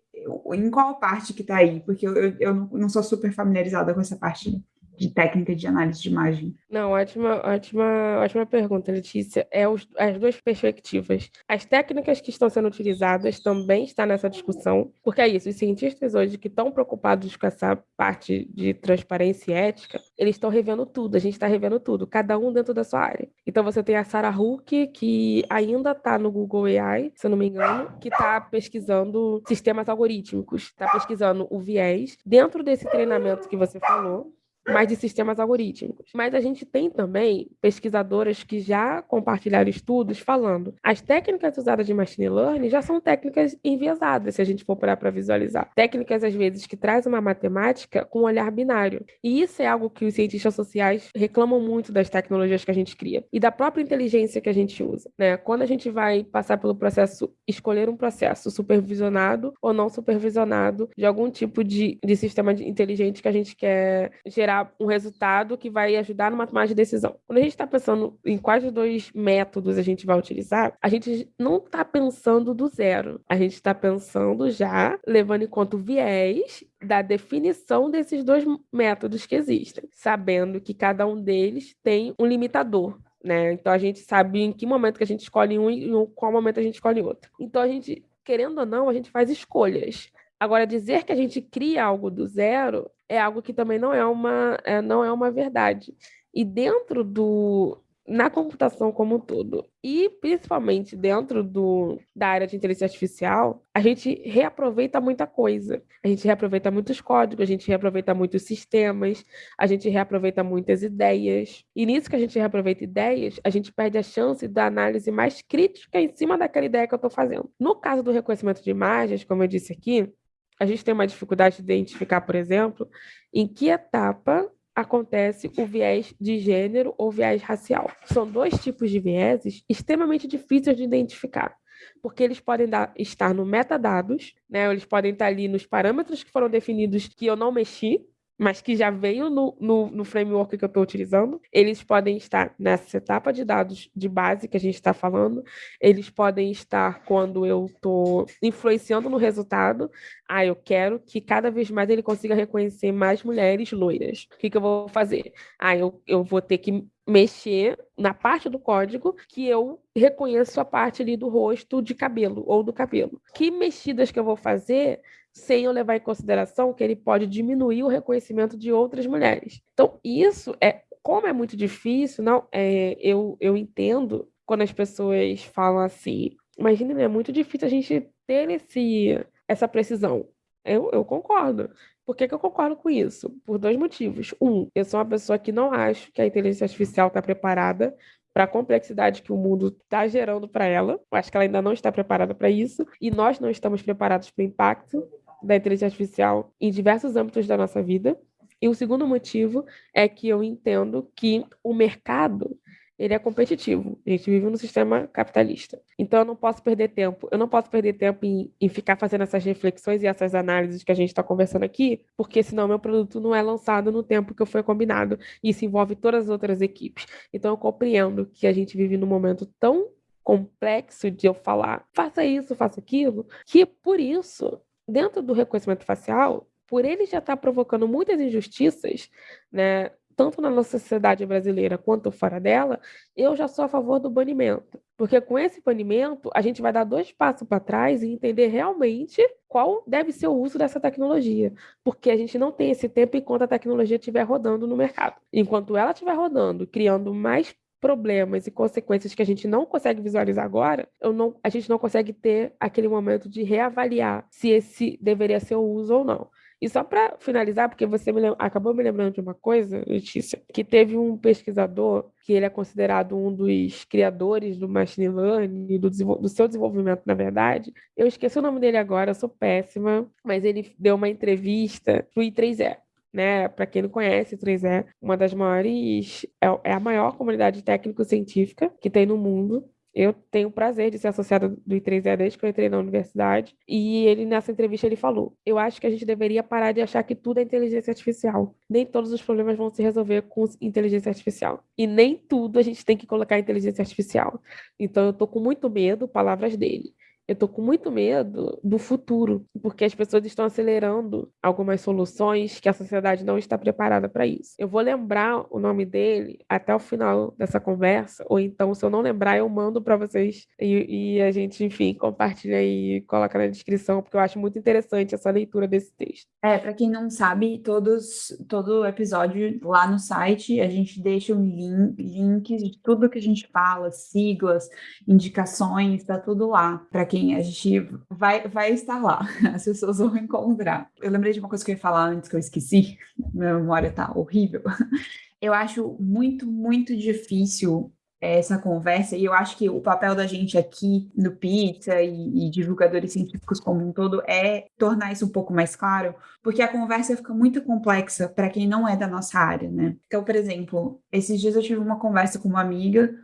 em qual parte que está aí? Porque eu, eu, não sou super familiarizada com essa parte de técnica de análise de imagem? Não, ótima, ótima, ótima pergunta, Letícia. É os, as duas perspectivas. As técnicas que estão sendo utilizadas também estão nessa discussão, porque é isso, os cientistas hoje que estão preocupados com essa parte de transparência e ética, eles estão revendo tudo, a gente está revendo tudo, cada um dentro da sua área. Então você tem a Sarah Hook, que ainda está no Google AI, se eu não me engano, que está pesquisando sistemas algorítmicos, está pesquisando o viés dentro desse treinamento que você falou, mas de sistemas algorítmicos. Mas a gente tem também pesquisadoras que já compartilharam estudos falando as técnicas usadas de machine learning já são técnicas enviesadas, se a gente for parar para visualizar. Técnicas, às vezes, que trazem uma matemática com um olhar binário. E isso é algo que os cientistas sociais reclamam muito das tecnologias que a gente cria e da própria inteligência que a gente usa. Né? Quando a gente vai passar pelo processo, escolher um processo supervisionado ou não supervisionado de algum tipo de, de sistema inteligente que a gente quer gerar um resultado que vai ajudar numa tomada de decisão. Quando a gente está pensando em quais dois métodos a gente vai utilizar, a gente não está pensando do zero. A gente está pensando já levando em conta o viés da definição desses dois métodos que existem, sabendo que cada um deles tem um limitador. Né? Então a gente sabe em que momento que a gente escolhe um e em qual momento a gente escolhe outro. Então a gente, querendo ou não, a gente faz escolhas. Agora, dizer que a gente cria algo do zero é algo que também não é uma, é, não é uma verdade. E dentro do. Na computação como um todo, e principalmente dentro do, da área de inteligência artificial, a gente reaproveita muita coisa. A gente reaproveita muitos códigos, a gente reaproveita muitos sistemas, a gente reaproveita muitas ideias. E nisso que a gente reaproveita ideias, a gente perde a chance da análise mais crítica em cima daquela ideia que eu estou fazendo. No caso do reconhecimento de imagens, como eu disse aqui, a gente tem uma dificuldade de identificar, por exemplo, em que etapa acontece o viés de gênero ou viés racial. São dois tipos de vieses extremamente difíceis de identificar, porque eles podem dar, estar no metadados, né? Eles podem estar ali nos parâmetros que foram definidos que eu não mexi, mas que já veio no, no, no framework que eu estou utilizando. Eles podem estar nessa etapa de dados de base que a gente está falando, eles podem estar quando eu estou influenciando no resultado. Ah, eu quero que cada vez mais ele consiga reconhecer mais mulheres loiras. O que, que eu vou fazer? Ah, eu, eu vou ter que mexer na parte do código que eu reconheço a parte ali do rosto de cabelo ou do cabelo. Que mexidas que eu vou fazer sem eu levar em consideração que ele pode diminuir o reconhecimento de outras mulheres. Então, isso é, como é muito difícil, não, é, eu, eu entendo quando as pessoas falam assim, imagina, é muito difícil a gente ter esse, essa precisão. Eu, eu concordo. Por que, que eu concordo com isso? Por dois motivos. Um, eu sou uma pessoa que não acho que a inteligência artificial está preparada para a complexidade que o mundo está gerando para ela. Eu acho que ela ainda não está preparada para isso. E nós não estamos preparados para o impacto da inteligência artificial em diversos âmbitos da nossa vida. E o segundo motivo é que eu entendo que o mercado ele é competitivo. A gente vive num sistema capitalista. Então eu não posso perder tempo. Eu não posso perder tempo em, em ficar fazendo essas reflexões e essas análises que a gente está conversando aqui, porque senão meu produto não é lançado no tempo que foi combinado. E isso envolve todas as outras equipes. Então eu compreendo que a gente vive num momento tão complexo de eu falar, faça isso, faça aquilo, que por isso dentro do reconhecimento facial, por ele já estar tá provocando muitas injustiças, né, tanto na nossa sociedade brasileira quanto fora dela, eu já sou a favor do banimento. Porque com esse banimento, a gente vai dar dois passos para trás e entender realmente qual deve ser o uso dessa tecnologia. Porque a gente não tem esse tempo enquanto a tecnologia estiver rodando no mercado. Enquanto ela estiver rodando, criando mais problemas e consequências que a gente não consegue visualizar agora, não, a gente não consegue ter aquele momento de reavaliar se esse deveria ser o uso ou não. E só para finalizar, porque você me acabou me lembrando de uma coisa, Letícia, que teve um pesquisador que ele é considerado um dos criadores do machine learning, do, do seu desenvolvimento, na verdade. Eu esqueci o nome dele agora, eu sou péssima, mas ele deu uma entrevista pro I3E né? Para quem não conhece, o 3E, uma das maiores, é, é a maior comunidade técnico-científica que tem no mundo. Eu tenho o prazer de ser associada do I3E desde que eu entrei na universidade. E ele, nessa entrevista, ele falou: Eu acho que a gente deveria parar de achar que tudo é inteligência artificial. Nem todos os problemas vão se resolver com inteligência artificial. E nem tudo a gente tem que colocar inteligência artificial. Então, eu tô com muito medo, palavras dele, eu tô com muito medo do futuro, porque as pessoas estão acelerando algumas soluções que a sociedade não está preparada para isso. Eu vou lembrar o nome dele até o final dessa conversa, ou então, se eu não lembrar, eu mando para vocês e, e, a gente, enfim, compartilha e coloca na descrição, porque eu acho muito interessante essa leitura desse texto. É, para quem não sabe, todos, todo episódio lá no site a gente deixa um link, links de tudo que a gente fala, siglas, indicações, tá tudo lá. Para quem quem a gente vai, vai estar lá, [laughs] as pessoas vão encontrar. Eu lembrei de uma coisa que eu ia falar antes que eu esqueci, [laughs] minha memória tá horrível. [laughs] Eu acho muito, muito difícil essa conversa, e eu acho que o papel da gente aqui no Pizza e, e, divulgadores científicos como um todo é tornar isso um pouco mais claro, porque a conversa fica muito complexa para quem não é da nossa área, né? Então, por exemplo, esses dias eu tive uma conversa com uma amiga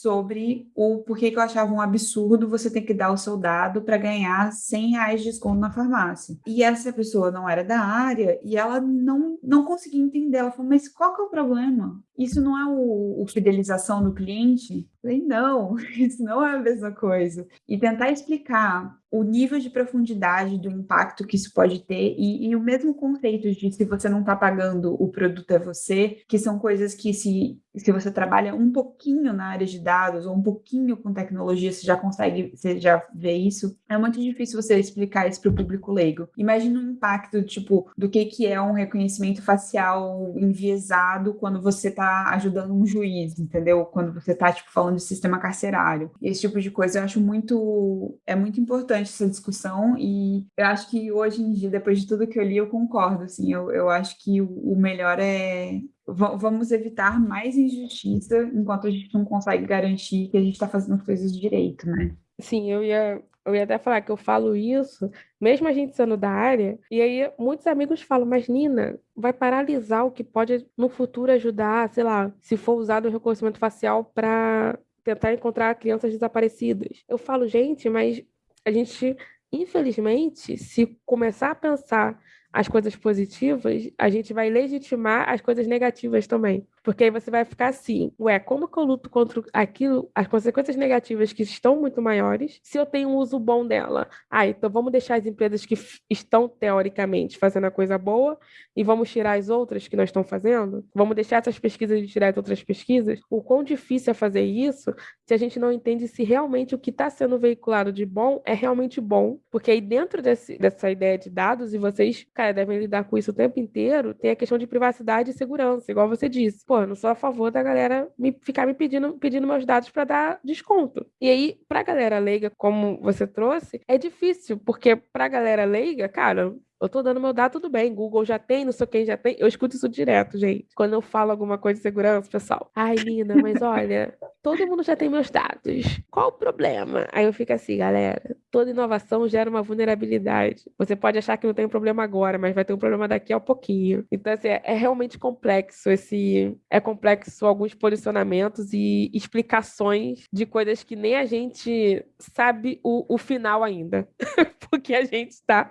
sobre o porquê que eu achava um absurdo você ter que dar o seu dado para ganhar 100 reais de desconto na farmácia. E essa pessoa não era da área e ela não, não conseguia entender. Ela falou, mas qual que é o problema? Isso não é o, o fidelização do cliente? Falei, não, [laughs] isso não é a mesma coisa. E tentar explicar o nível de profundidade do impacto que isso pode ter e, e o mesmo conceito de se você não está pagando, o produto é você, que são coisas que se, se você trabalha um pouquinho na área de dados ou um pouquinho com tecnologia, você já consegue, você já vê isso. É muito difícil você explicar isso para o público leigo. Imagina o impacto, tipo, do que, que é um reconhecimento facial enviesado quando você está ajudando um juiz, entendeu? Quando você está, tipo, falando de sistema carcerário. Esse tipo de coisa eu acho muito, é muito importante essa discussão e eu acho que hoje em dia, depois de tudo que eu li, eu concordo, assim, eu, eu acho que o, melhor é vamos evitar mais injustiça enquanto a gente não consegue garantir que a gente está fazendo as coisas direito, né? Sim, eu ia, eu ia até falar que eu falo isso, mesmo a gente sendo da área, e aí muitos amigos falam, mas Nina, vai paralisar o que pode no futuro ajudar, sei lá, se for usado o reconhecimento facial para tentar encontrar crianças desaparecidas. Eu falo, gente, mas a gente, infelizmente, se começar a pensar as coisas positivas, a gente vai legitimar as coisas negativas também. Porque aí você vai ficar assim, ué, como que eu luto contra aquilo, as consequências negativas que estão muito maiores, se eu tenho um uso bom dela? Ah, então vamos deixar as empresas que estão, teoricamente, fazendo a coisa boa e vamos tirar as outras que nós estamos fazendo? Vamos deixar essas pesquisas e tirar as outras pesquisas? O quão difícil é fazer isso se a gente não entende se realmente o que está sendo veiculado de bom é realmente bom? Porque aí dentro desse, dessa ideia de dados, e vocês, cara, devem lidar com isso o tempo inteiro, tem a questão de privacidade e segurança, igual você disse pô, não sou a favor da galera me, ficar me pedindo, pedindo meus dados para dar desconto. E aí, pra galera leiga, como você trouxe, é difícil, porque pra galera leiga, cara, eu tô dando meu dado, tudo bem. Google já tem, não sei quem já tem. Eu escuto isso direto, gente. Quando eu falo alguma coisa de segurança, pessoal. Ai, Nina, mas olha, todo mundo já tem meus dados. Qual o problema? Aí eu fico assim, galera. Toda inovação gera uma vulnerabilidade. Você pode achar que não tem um problema agora, mas vai ter um problema daqui a pouquinho. Então, assim, é, é realmente complexo esse. É complexo alguns posicionamentos e explicações de coisas que nem a gente sabe o, o final ainda. [laughs] Porque a gente está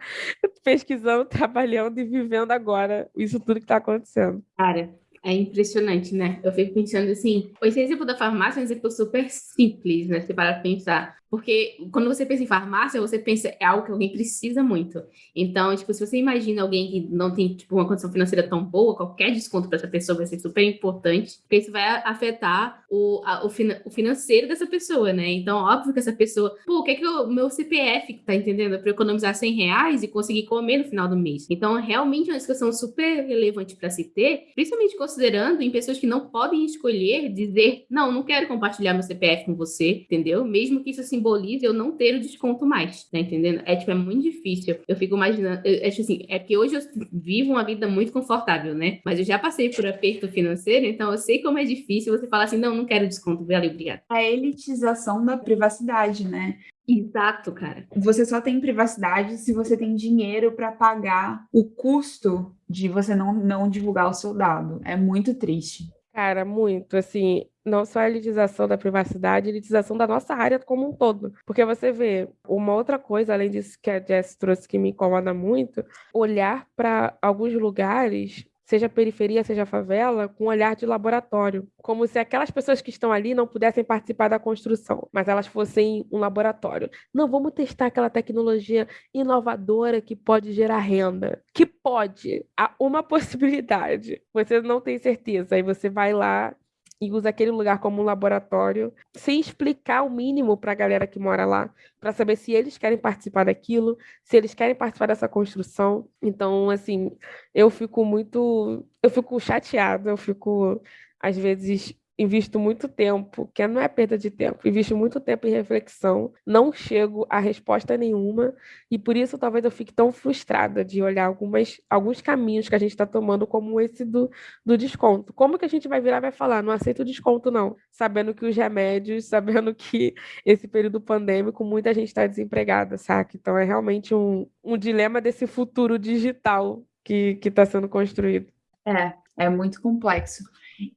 pesquisando [laughs] trabalhando e vivendo agora isso tudo que está acontecendo. Cara, é impressionante, né? Eu fico pensando assim, o exemplo da farmácia é um exemplo super simples, né? Você para pensar. Porque quando você pensa em farmácia, você pensa é algo que alguém precisa muito. Então, tipo, se você imagina alguém que não tem tipo, uma condição financeira tão boa, qualquer desconto para essa pessoa vai ser super importante, porque isso vai afetar o, a, o, fina, o, financeiro dessa pessoa, né? Então, óbvio que essa pessoa, pô, o que é que o meu CPF, tá entendendo? Para economizar 100 reais e conseguir comer no final do mês. Então, realmente é uma discussão super relevante para se ter, principalmente considerando em pessoas que não podem escolher dizer, não, não quero compartilhar meu CPF com você, entendeu? Mesmo que isso simbolize eu não ter o desconto mais, tá entendendo? É, tipo, é muito difícil. Eu fico imaginando, eu, acho assim, é que hoje eu vivo uma vida muito confortável, né? Mas eu já passei por aperto financeiro, então eu sei como é difícil você falar assim, não, não quero desconto, valeu, obrigada. A elitização da privacidade, né? Exato, cara. Você só tem privacidade se você tem dinheiro para pagar o custo de você não, não divulgar o seu dado. É muito triste. Cara, muito. Assim, não só a elitização da privacidade, a elitização da nossa área como um todo. Porque você vê uma outra coisa, além disso que a Jess trouxe que me incomoda muito, olhar para alguns lugares seja periferia, seja favela, com um olhar de laboratório, como se aquelas pessoas que estão ali não pudessem participar da construção, mas elas fossem um laboratório. Não, vamos testar aquela tecnologia inovadora que pode gerar renda. Que pode, há uma [laughs] possibilidade. Você não tem certeza, aí você vai lá e usa aquele lugar como um laboratório, sem explicar o mínimo para a galera que mora lá, para saber se eles querem participar daquilo, se eles querem participar dessa construção. Então, assim, eu fico muito, eu fico chateada, eu fico às vezes invisto muito tempo, que não é perda de tempo, invisto muito tempo em reflexão, não chego a resposta nenhuma, e por isso talvez eu fique tão frustrada de olhar algumas, alguns caminhos que a gente está tomando, como esse do, do desconto. Como que a gente vai virar e vai falar, não aceito desconto, não, sabendo que os remédios, [laughs] sabendo que esse período pandêmico, muita gente está desempregada, saca? Então é realmente um, um dilema desse futuro digital que está sendo construído. É, é muito complexo.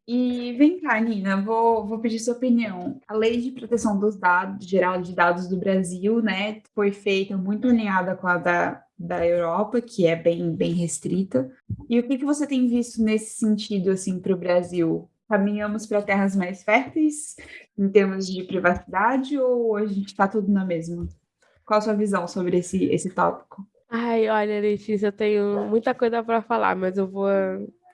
E vem cá, Nina, vou, vou pedir sua opinião. A lei de proteção dos dados, geral de dados do Brasil, né, foi feita muito alinhada com a da, da Europa, que é bem, bem restrita. E o que, que você tem visto nesse sentido, assim, para o Brasil? Caminhamos para terras mais férteis em termos de privacidade ou a gente está tudo na mesma? Qual a sua visão sobre esse, esse tópico? Ai, olha, Letícia, eu tenho muita coisa para falar, mas eu vou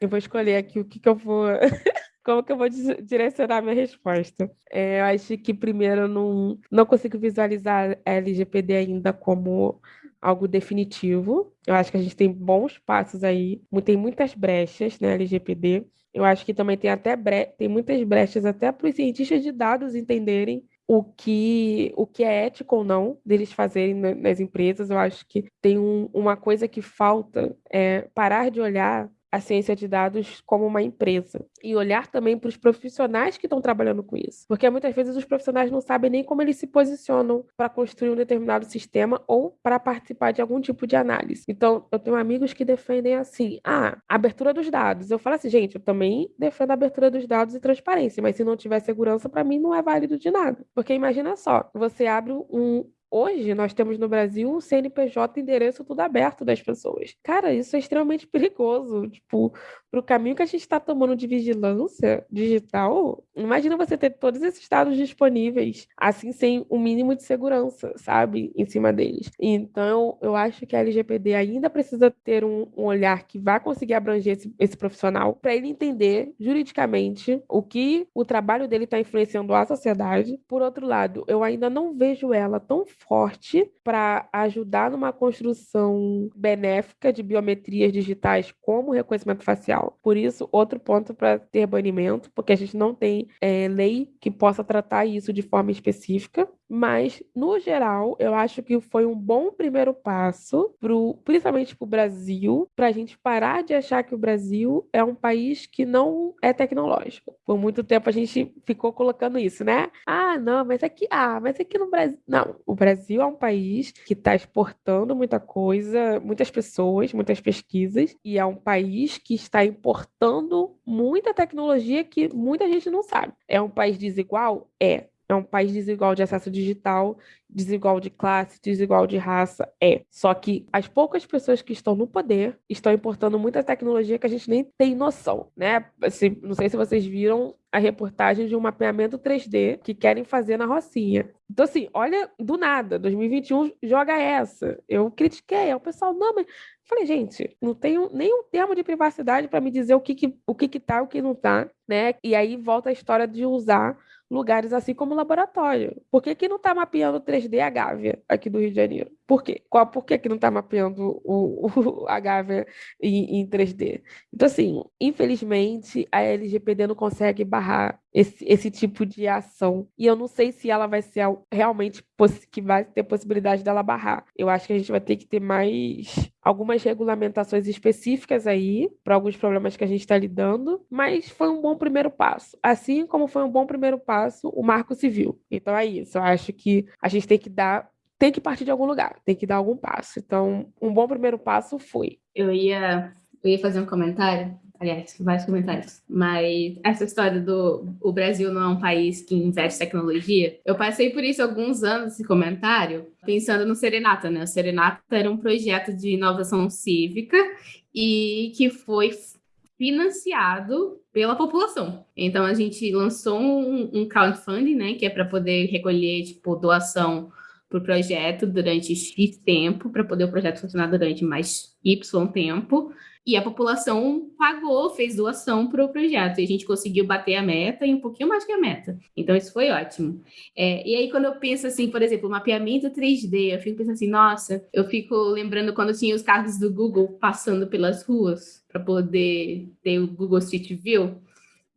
eu vou escolher aqui o que, que eu vou. [laughs] Como que eu vou direcionar minha resposta? É, eu acho que primeiro eu não, não consigo visualizar LGPD ainda como algo definitivo. Eu acho que a gente tem bons passos aí, tem muitas brechas na LGPD. Eu acho que também tem até bre... tem muitas brechas até para os cientistas de dados entenderem o que, o que é ético ou não deles fazerem nas empresas. Eu acho que tem um, uma coisa que falta é parar de olhar a ciência de dados como uma empresa e olhar também para os profissionais que estão trabalhando com isso, porque muitas vezes os profissionais não sabem nem como eles se posicionam para construir um determinado sistema ou para participar de algum tipo de análise. Então, eu tenho amigos que defendem assim, ah, abertura dos dados. Eu falo assim, gente, eu também defendo a abertura dos dados e transparência, mas se não tiver segurança, para mim não é válido de nada. Porque imagina só, você abre um, Hoje nós temos no Brasil o CNPJ endereço tudo aberto das pessoas. Cara, isso é extremamente [laughs] perigoso. Tipo, para o caminho que a gente está tomando de vigilância digital, imagina você ter todos esses dados disponíveis, assim, sem o um mínimo de segurança, sabe, em cima deles. Então, eu acho que a LGPD ainda precisa ter um, um olhar que vá conseguir abranger esse, esse profissional para ele entender juridicamente o que o trabalho dele está influenciando a sociedade. Por outro lado, eu ainda não vejo ela tão forte para ajudar numa construção benéfica de biometrias digitais como reconhecimento facial. Por isso, outro ponto para ter banimento, porque a gente não tem é, lei que possa tratar isso de forma específica. Mas, no geral, eu acho que foi um bom primeiro passo, pro, principalmente para o Brasil, para a gente parar de achar que o Brasil é um país que não é tecnológico. Por muito tempo a gente ficou colocando isso, né? Ah, não, mas aqui, ah, mas aqui no Brasil. Não, o Brasil é um país que está exportando muita coisa, muitas pessoas, muitas pesquisas, e é um país que está importando muita tecnologia que muita gente não sabe. É um país desigual? É é um país desigual de acesso digital, desigual de classe, desigual de raça. É. Só que as poucas pessoas que estão no poder estão importando muita tecnologia que a gente nem tem noção, né? Assim, não sei se vocês viram a reportagem de um mapeamento 3D que querem fazer na Rocinha. Então, assim, olha, do nada, 2021 joga essa. Eu critiquei, aí o pessoal, não, mas. Falei, gente, não tenho nenhum termo de privacidade para me dizer o que, que, o que, que tá e o que não tá, né? E aí volta a história de usar lugares assim como laboratório. Por que, que não está mapeando 3D a Gávea aqui do Rio de Janeiro? Por quê? Qual, por que, que não está mapeando o, o, [laughs] a Gávea em, em 3D? Então, assim, infelizmente, a LGPD não consegue barrar esse, esse tipo de ação. E eu não sei se ela vai ser realmente que vai ter possibilidade dela barrar. Eu acho que a gente vai ter que ter mais algumas regulamentações específicas aí para alguns problemas que a gente está lidando, mas foi um bom primeiro passo. Assim como foi um bom primeiro passo o Marco Civil. Então é isso. Eu acho que a gente tem que dar tem que partir de algum lugar, tem que dar algum passo. Então, um bom primeiro passo foi. Eu ia, eu ia fazer um comentário aliás, vários comentários, mas essa história do o Brasil não é um país que investe tecnologia, eu passei por isso alguns anos, esse comentário, pensando no Serenata, né? O Serenata era um projeto de inovação cívica e que foi financiado pela população. Então a gente lançou um, um crowdfunding, né, que é para poder recolher tipo doação para o projeto durante X tempo, para poder o projeto funcionar durante mais Y tempo. E a população pagou, fez doação para o projeto. E a gente conseguiu bater a meta e um pouquinho mais que a meta. Então, isso foi ótimo. É, e aí, quando eu penso assim, por exemplo, mapeamento 3D, eu fico pensando assim, nossa, eu fico lembrando quando tinha os carros do Google passando pelas ruas para poder ter o Google Street View.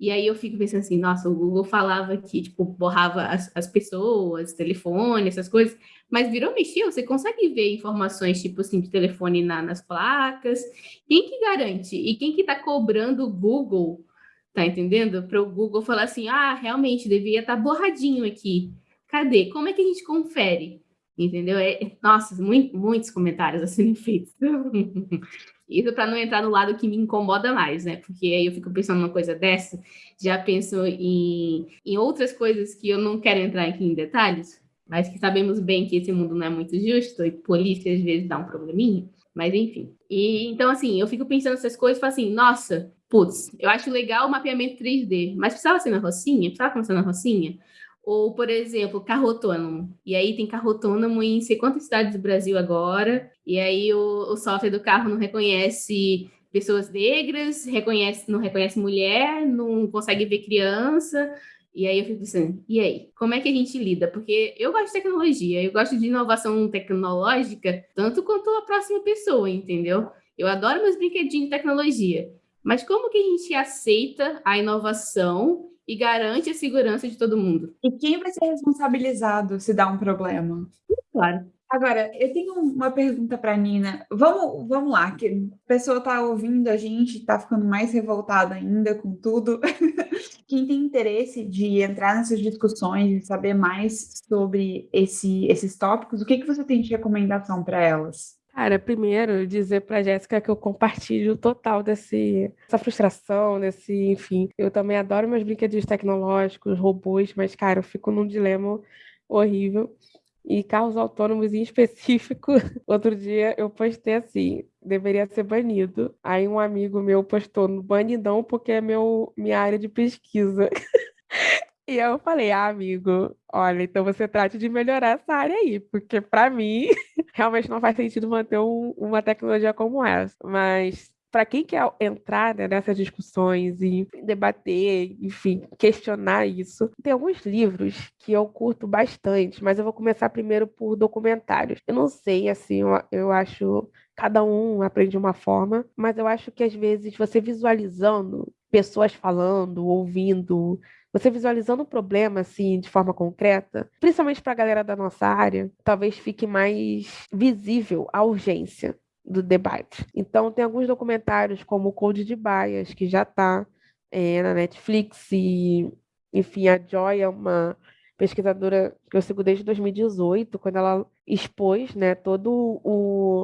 E aí eu fico pensando assim, nossa, o Google falava que, tipo, borrava as, as pessoas, telefone, essas coisas, mas virou mexer, você consegue ver informações, tipo assim, de telefone na, nas placas. Quem que garante? E quem que tá cobrando o Google, tá entendendo? Para o Google falar assim, ah, realmente, devia estar tá borradinho aqui. Cadê? Como é que a gente confere? Entendeu? É, nossa, muito, muitos comentários a serem feitos. [laughs] Isso para não entrar no lado que me incomoda mais, né? Porque aí eu fico pensando numa coisa dessa, já penso em, em outras coisas que eu não quero entrar aqui em detalhes, mas que sabemos bem que esse mundo não é muito justo e polícia às vezes dá um probleminha, mas enfim. E então, assim, eu fico pensando essas coisas e falo assim, nossa, putz, eu acho legal o mapeamento 3D, mas precisava ser na Rocinha? Precisava começar na Rocinha? Ou, por exemplo, carro autônomo. E aí tem carro autônomo em sei quantas cidades do Brasil agora. E aí o, o software do carro não reconhece pessoas negras, reconhece, não reconhece mulher, não consegue ver criança. E aí eu fico pensando, e aí? Como é que a gente lida? Porque eu gosto de tecnologia, eu gosto de inovação tecnológica, tanto quanto a próxima pessoa, entendeu? Eu adoro meus brinquedinhos de tecnologia. Mas como que a gente aceita a inovação e garante a segurança de todo mundo. E quem vai ser responsabilizado se dá um problema? Claro. Agora, eu tenho uma pergunta para Nina. Vamos, vamos lá, que a pessoa está ouvindo a gente, está ficando mais revoltada ainda com tudo. [laughs] Quem tem interesse de entrar nessas discussões, de saber mais sobre esse, esses tópicos, o que, que você tem de recomendação para elas? Cara, primeiro dizer para Jéssica que eu compartilho total desse, dessa frustração, desse, enfim. Eu também adoro meus brinquedos tecnológicos, robôs, mas, cara, eu fico num dilema horrível. E carros autônomos em [laughs] específico, outro dia eu postei assim, deveria ser banido. Aí um amigo meu postou no banidão porque é meu, minha área de pesquisa. [laughs] E eu falei, ah, amigo, olha, então você trate de melhorar essa área aí, porque para mim [laughs] realmente não faz sentido manter um, uma tecnologia como essa. Mas para quem quer entrar né, nessas discussões e debater, enfim, questionar isso, tem alguns livros que eu curto bastante, mas eu vou começar primeiro por documentários. Eu não sei, assim, eu, eu acho cada um aprende uma forma, mas eu acho que às vezes você visualizando pessoas falando, ouvindo, você visualizando o problema assim de forma concreta, principalmente para a galera da nossa área, talvez fique mais visível a urgência do debate. Então tem alguns documentários como o Code de Bias, que já está é, na Netflix e enfim, a Joy é uma pesquisadora que eu sigo desde 2018, quando ela expôs né, todo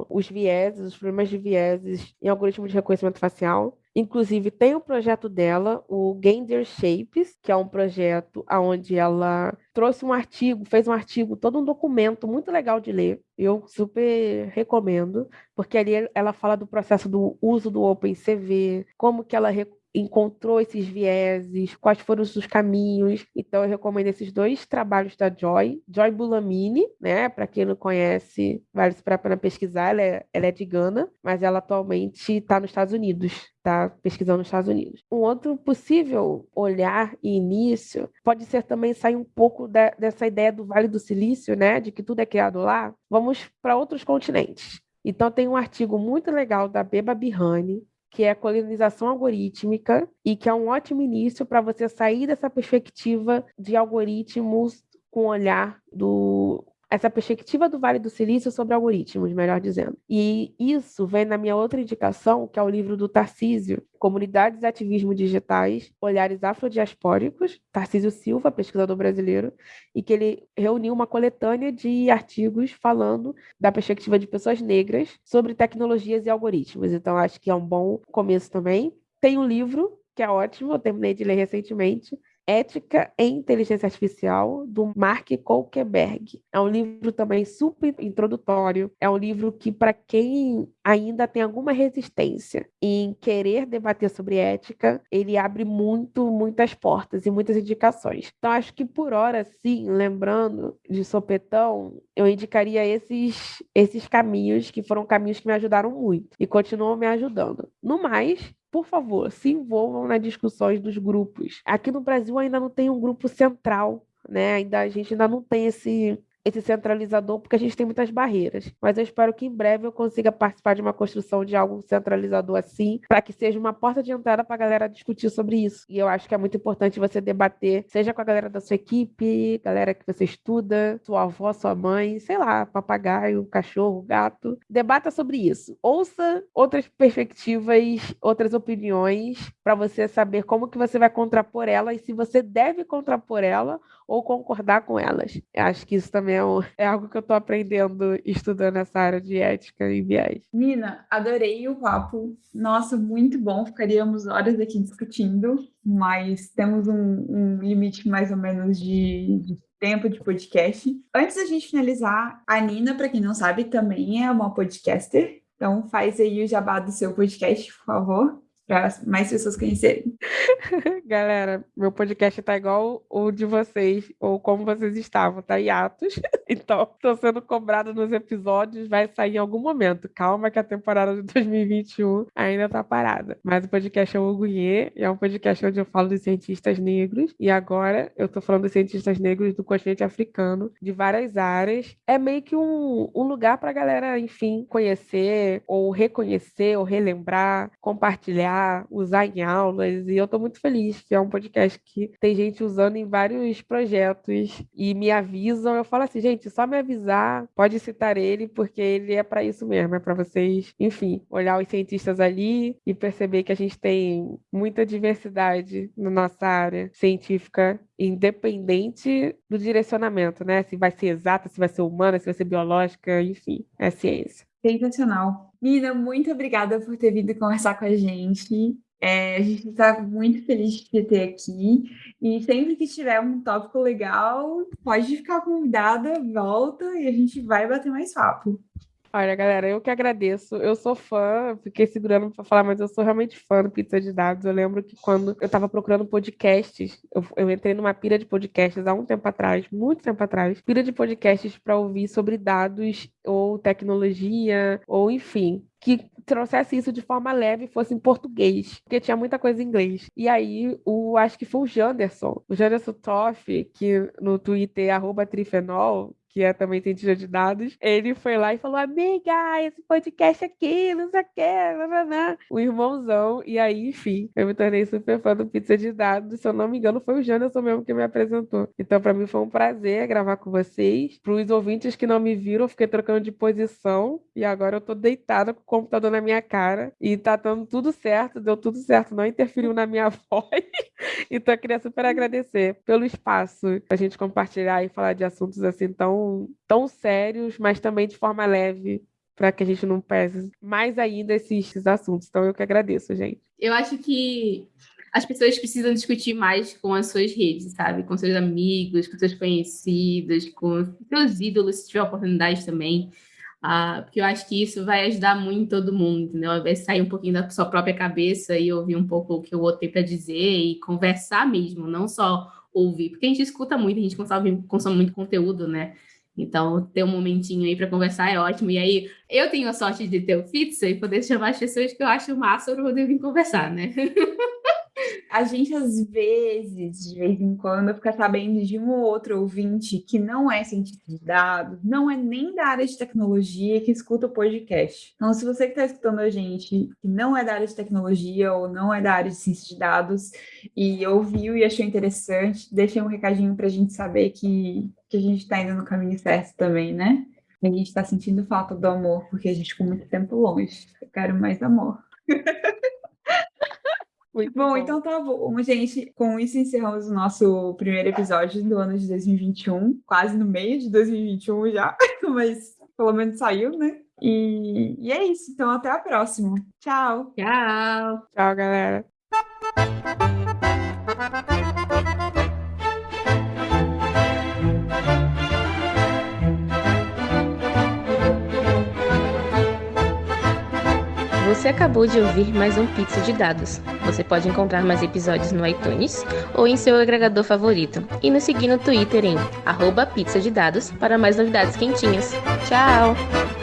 os vieses, os problemas de vieses em algoritmos de reconhecimento facial. Inclusive, tem o um projeto dela, o Gander Shapes, que é um projeto onde ela trouxe um artigo, fez um artigo, todo um documento muito legal de ler. Eu super recomendo, porque ali ela fala do processo do uso do OpenCV, como que ela encontrou esses vieses, quais foram os caminhos. Então, eu recomendo esses dois trabalhos da Joy. Joy Bulamini, né? Para quem não conhece, vale a pena pesquisar. Ela é, ela é de Gana, mas ela atualmente está nos Estados Unidos está pesquisando nos Estados Unidos. Um outro possível olhar e início pode ser também sair um pouco da, dessa ideia do Vale do Silício, né, de que tudo é criado lá. Vamos para outros continentes. Então tem um artigo muito legal da Beba Bihani, que é a colonização algorítmica, e que é um ótimo início para você sair dessa perspectiva de algoritmos com o olhar do essa perspectiva do Vale do Silício sobre algoritmos, melhor dizendo. E isso vem na minha outra indicação, que é o livro do Tarcísio, Comunidades e Ativismo Digitais, Olhares Afrodiaspóricos, Tarcísio Silva, pesquisador brasileiro, e que ele reuniu uma coletânea de artigos falando da perspectiva de pessoas negras sobre tecnologias e algoritmos. Então, acho que é um bom começo também. Tem um livro que é ótimo, eu terminei de ler recentemente, Ética em Inteligência Artificial, do Mark Kolkeberg. É um livro também super introdutório. É um livro que, para quem ainda tem alguma resistência em querer debater sobre ética, ele abre muito, muitas portas e muitas indicações. Então, acho que por hora, sim, lembrando de sopetão, eu indicaria esses, esses caminhos, que foram caminhos que me ajudaram muito e continuam me ajudando. No mais, por favor, se envolvam nas discussões dos grupos. Aqui no Brasil ainda não tem um grupo central, né? Ainda a gente ainda não tem esse esse centralizador, porque a gente tem muitas barreiras. Mas eu espero que em breve eu consiga participar de uma construção de algo centralizador assim, para que seja uma porta de entrada para a galera discutir sobre isso. E eu acho que é muito importante você debater, seja com a galera da sua equipe, galera que você estuda, sua avó, sua mãe, sei lá, papagaio, cachorro, gato. Debata sobre isso. Ouça outras perspectivas, outras opiniões, para você saber como que você vai contrapor ela e se você deve contrapor ela ou concordar com elas. Eu acho que isso também é, um, é algo que eu estou aprendendo estudando essa área de ética e viés. Nina, adorei o papo. Nossa, muito bom. Ficaríamos horas aqui discutindo, mas temos um, um limite mais ou menos de, de tempo de podcast. Antes da gente finalizar, a Nina, para quem não sabe, também é uma podcaster. Então faz aí o jabá do seu podcast, por favor para mais pessoas conhecerem. [laughs] Galera, meu podcast tá igual o de vocês, ou como vocês estavam, tá hiatos. [laughs] Então, tô sendo cobrada nos episódios, vai sair em algum momento. Calma que a temporada de 2021 ainda tá parada. Mas o podcast é o Ugunhê, e é um podcast onde eu falo dos cientistas negros, e agora eu tô falando dos cientistas negros do continente africano, de várias áreas. É meio que um, um lugar pra galera, enfim, conhecer, ou reconhecer, ou relembrar, compartilhar usar em aulas, e eu estou muito feliz que é um podcast que tem gente usando em vários projetos e me avisam. Eu falo assim, gente, só me avisar, pode citar ele, porque ele é para isso mesmo, é para vocês, enfim, olhar os cientistas ali e perceber que a gente tem muita diversidade na nossa área científica independente do direcionamento, né? Se vai ser exata, se vai ser humana, se vai ser biológica, enfim, é ciência. Sensacional. Nina, muito obrigada por ter vindo conversar com a gente. É, a gente está muito feliz de te ter aqui. E sempre que tiver um tópico legal, pode ficar convidada, volta e a gente vai bater mais papo. Olha, galera, eu que agradeço. Eu sou fã, fiquei segurando para falar, mas eu sou realmente fã do Pizza de Dados. Eu lembro que quando eu estava procurando podcasts, eu, eu, entrei numa pira de podcasts há um tempo atrás, muito tempo atrás, pira de podcasts para ouvir sobre dados ou tecnologia, ou enfim, que trouxesse isso de forma leve e fosse em português, porque tinha muita coisa em inglês. E aí, o, acho que foi o Janderson, o Janderson Toff, que no Twitter, arroba trifenol, que é também cientista de dados, ele foi lá e falou: Amiga, esse podcast aqui, não sei o que, o irmãozão. E aí, enfim, eu me tornei super fã do Pizza de Dados. Se eu não me engano, foi o Janderson mesmo que me apresentou. Então, para mim, foi um prazer gravar com vocês. Para os ouvintes que não me viram, eu fiquei trocando de posição e agora eu tô deitada com o computador na minha cara e tá dando tudo certo, deu tudo certo, não interferiu na minha [laughs] voz. então, eu queria super agradecer pelo espaço a gente compartilhar e falar de assuntos assim tão tão, sérios, mas também de forma leve, para que a gente não pese mais ainda esses assuntos. Então, eu que agradeço, gente. Eu acho que as pessoas precisam discutir mais com as suas redes, sabe? Com seus amigos, com seus conhecidos, com seus ídolos, se tiver oportunidade também. Ah, porque eu acho que isso vai ajudar muito todo mundo, entendeu? De sair um pouquinho da sua própria cabeça e ouvir um pouco o que o outro tem para dizer e conversar mesmo, não só ouvir, porque a gente escuta muito, a gente consome, consome muito conteúdo, né? Então, ter um momentinho aí para conversar é ótimo. E aí, eu tenho a sorte de ter o Pizza e poder chamar as pessoas que eu acho massa para poder vir conversar, né? [laughs] a gente, às vezes, de vez em quando, fica sabendo de um ou outro ouvinte que não é cientista de dados, não é nem da área de tecnologia, que escuta o podcast. Então, se você que está escutando a gente, que não é da área de tecnologia ou não é da área de ciência de dados, e ouviu e achou interessante, deixa um recadinho para a gente saber que, que a gente está indo no caminho certo também, né? A gente está sentindo falta do amor, porque a gente ficou muito tempo longe. Eu quero mais amor. [laughs] Muito bom, bom, então tá bom, gente. Com isso encerramos o nosso primeiro episódio do ano de 2021, quase no meio de 2021 já, [laughs] mas pelo menos saiu, né? E, e é isso. Então até a próxima. Tchau. Tchau. Tchau, galera. Você acabou de ouvir mais um Pizza de Dados. Você pode encontrar mais episódios no iTunes ou em seu agregador favorito. E nos seguir no Twitter em arroba de dados para mais novidades quentinhas. Tchau!